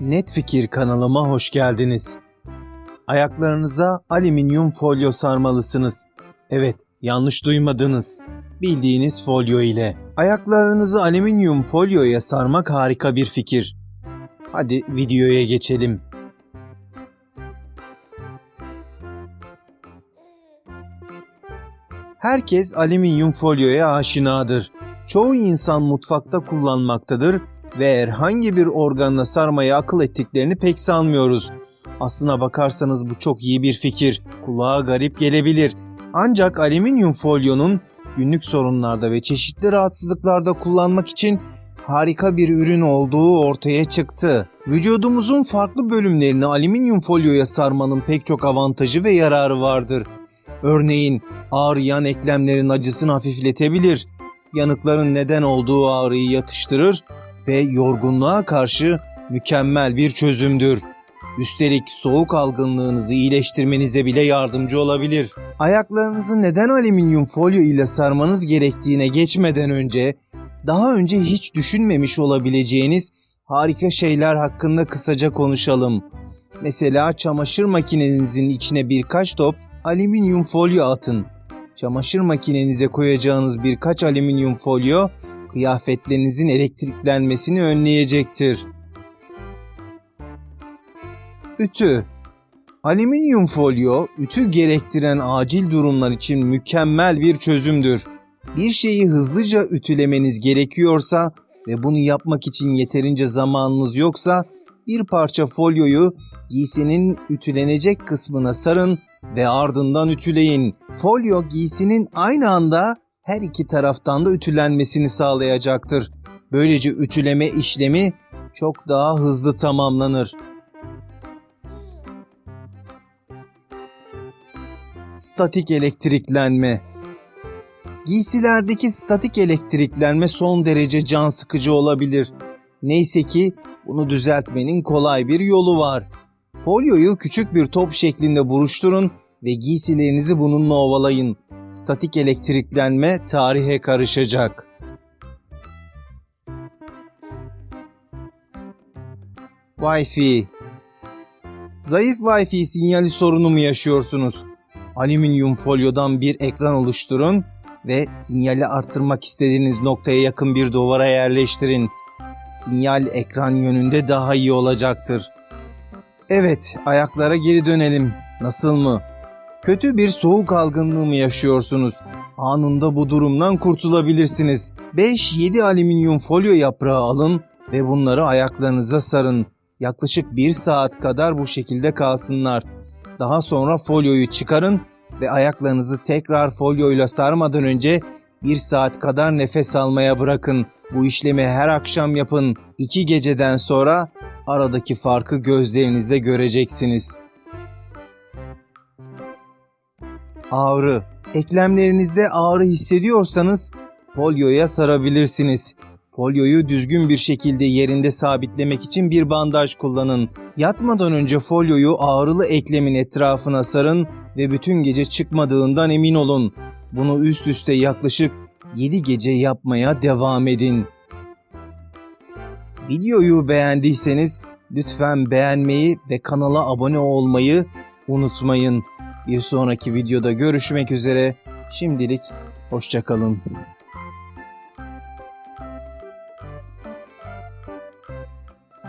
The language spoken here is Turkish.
Net Fikir kanalıma hoş geldiniz. Ayaklarınıza alüminyum folyo sarmalısınız. Evet, yanlış duymadınız. Bildiğiniz folyo ile. Ayaklarınızı alüminyum folyoya sarmak harika bir fikir. Hadi videoya geçelim. Herkes alüminyum folyoya aşinadır. Çoğu insan mutfakta kullanmaktadır ve herhangi bir organla sarmayı akıl ettiklerini pek sanmıyoruz. Aslına bakarsanız bu çok iyi bir fikir. Kulağa garip gelebilir. Ancak alüminyum folyonun günlük sorunlarda ve çeşitli rahatsızlıklarda kullanmak için harika bir ürün olduğu ortaya çıktı. Vücudumuzun farklı bölümlerini alüminyum folyoya sarmanın pek çok avantajı ve yararı vardır. Örneğin ağrıyan eklemlerin acısını hafifletebilir, yanıkların neden olduğu ağrıyı yatıştırır ve yorgunluğa karşı mükemmel bir çözümdür. Üstelik soğuk algınlığınızı iyileştirmenize bile yardımcı olabilir. Ayaklarınızı neden alüminyum folyo ile sarmanız gerektiğine geçmeden önce daha önce hiç düşünmemiş olabileceğiniz harika şeyler hakkında kısaca konuşalım. Mesela çamaşır makinenizin içine birkaç top alüminyum folyo atın. Çamaşır makinenize koyacağınız birkaç alüminyum folyo kıyafetlerinizin elektriklenmesini önleyecektir. Ütü Alüminyum folyo, ütü gerektiren acil durumlar için mükemmel bir çözümdür. Bir şeyi hızlıca ütülemeniz gerekiyorsa ve bunu yapmak için yeterince zamanınız yoksa bir parça folyoyu giysinin ütülenecek kısmına sarın ve ardından ütüleyin. Folyo giysinin aynı anda her iki taraftan da ütülenmesini sağlayacaktır. Böylece ütüleme işlemi çok daha hızlı tamamlanır. Statik elektriklenme Giysilerdeki statik elektriklenme son derece can sıkıcı olabilir. Neyse ki bunu düzeltmenin kolay bir yolu var. Folyoyu küçük bir top şeklinde buruşturun ve giysilerinizi bununla ovalayın. Statik elektriklenme tarihe karışacak. Wi-Fi Zayıf Wi-Fi sinyali sorunu mu yaşıyorsunuz? Alüminyum folyodan bir ekran oluşturun ve sinyali artırmak istediğiniz noktaya yakın bir duvara yerleştirin. Sinyal ekran yönünde daha iyi olacaktır. Evet, ayaklara geri dönelim. Nasıl mı? Kötü bir soğuk algınlığı mı yaşıyorsunuz? Anında bu durumdan kurtulabilirsiniz. 5-7 alüminyum folyo yaprağı alın ve bunları ayaklarınıza sarın. Yaklaşık 1 saat kadar bu şekilde kalsınlar. Daha sonra folyoyu çıkarın ve ayaklarınızı tekrar folyoyla sarmadan önce 1 saat kadar nefes almaya bırakın. Bu işlemi her akşam yapın. 2 geceden sonra aradaki farkı gözlerinizde göreceksiniz. Ağrı. Eklemlerinizde ağrı hissediyorsanız folyoya sarabilirsiniz. Folyoyu düzgün bir şekilde yerinde sabitlemek için bir bandaj kullanın. Yatmadan önce folyoyu ağrılı eklemin etrafına sarın ve bütün gece çıkmadığından emin olun. Bunu üst üste yaklaşık 7 gece yapmaya devam edin. Videoyu beğendiyseniz lütfen beğenmeyi ve kanala abone olmayı unutmayın. Bir sonraki videoda görüşmek üzere. Şimdilik hoşçakalın.